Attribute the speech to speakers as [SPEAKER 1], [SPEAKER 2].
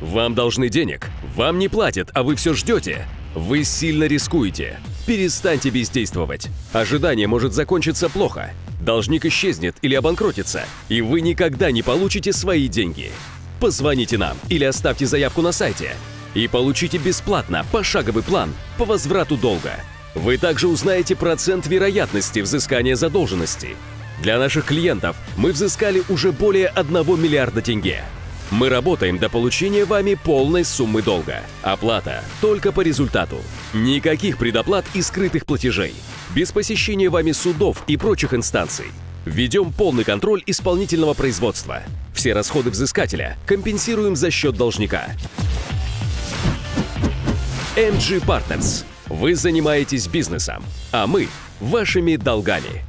[SPEAKER 1] Вам должны денег, вам не платят, а вы все ждете. Вы сильно рискуете. Перестаньте бездействовать. Ожидание может закончиться плохо. Должник исчезнет или обанкротится, и вы никогда не получите свои деньги. Позвоните нам или оставьте заявку на сайте и получите бесплатно пошаговый план по возврату долга. Вы также узнаете процент вероятности взыскания задолженности. Для наших клиентов мы взыскали уже более 1 миллиарда тенге. Мы работаем до получения вами полной суммы долга. Оплата только по результату. Никаких предоплат и скрытых платежей. Без посещения вами судов и прочих инстанций. Введем полный контроль исполнительного производства. Все расходы взыскателя компенсируем за счет должника. MG Partners. Вы занимаетесь бизнесом, а мы – вашими долгами.